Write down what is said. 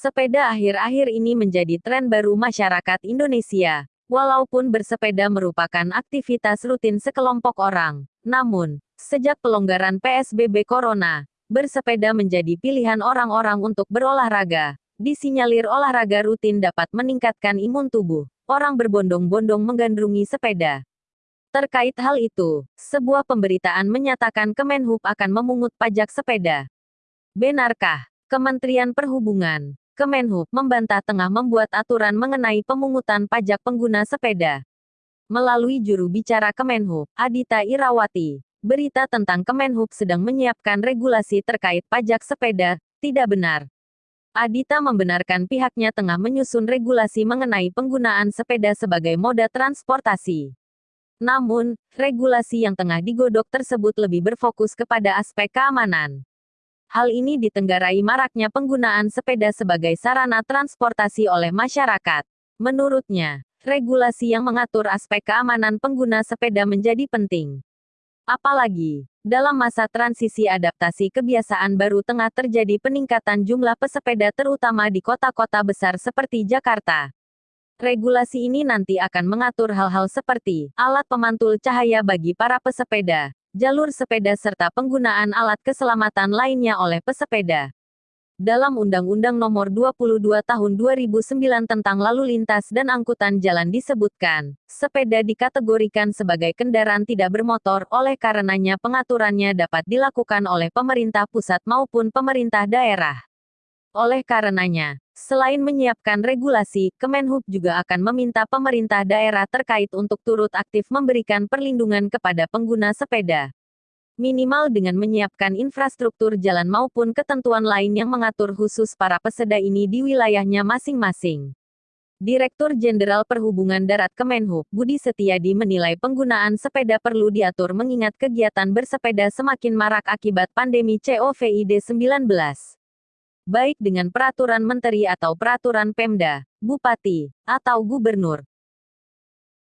Sepeda akhir-akhir ini menjadi tren baru masyarakat Indonesia. Walaupun bersepeda merupakan aktivitas rutin sekelompok orang, namun, sejak pelonggaran PSBB Corona, bersepeda menjadi pilihan orang-orang untuk berolahraga. Disinyalir olahraga rutin dapat meningkatkan imun tubuh. Orang berbondong-bondong menggandrungi sepeda. Terkait hal itu, sebuah pemberitaan menyatakan Kemenhub akan memungut pajak sepeda. Benarkah? Kementerian Perhubungan Kemenhub membantah tengah membuat aturan mengenai pemungutan pajak pengguna sepeda. Melalui juru bicara Kemenhub, Adita Irawati, berita tentang Kemenhub sedang menyiapkan regulasi terkait pajak sepeda, tidak benar. Adita membenarkan pihaknya tengah menyusun regulasi mengenai penggunaan sepeda sebagai moda transportasi. Namun, regulasi yang tengah digodok tersebut lebih berfokus kepada aspek keamanan. Hal ini ditenggarai maraknya penggunaan sepeda sebagai sarana transportasi oleh masyarakat. Menurutnya, regulasi yang mengatur aspek keamanan pengguna sepeda menjadi penting. Apalagi, dalam masa transisi adaptasi kebiasaan baru tengah terjadi peningkatan jumlah pesepeda terutama di kota-kota besar seperti Jakarta. Regulasi ini nanti akan mengatur hal-hal seperti alat pemantul cahaya bagi para pesepeda, jalur sepeda serta penggunaan alat keselamatan lainnya oleh pesepeda. Dalam Undang-Undang Nomor 22 Tahun 2009 tentang Lalu Lintas dan Angkutan Jalan disebutkan, sepeda dikategorikan sebagai kendaraan tidak bermotor, oleh karenanya pengaturannya dapat dilakukan oleh pemerintah pusat maupun pemerintah daerah. Oleh karenanya, selain menyiapkan regulasi, Kemenhub juga akan meminta pemerintah daerah terkait untuk turut aktif memberikan perlindungan kepada pengguna sepeda. Minimal dengan menyiapkan infrastruktur jalan maupun ketentuan lain yang mengatur khusus para peseda ini di wilayahnya masing-masing. Direktur Jenderal Perhubungan Darat Kemenhub, Budi Setiadi menilai penggunaan sepeda perlu diatur mengingat kegiatan bersepeda semakin marak akibat pandemi COVID-19 baik dengan peraturan menteri atau peraturan Pemda, Bupati, atau Gubernur,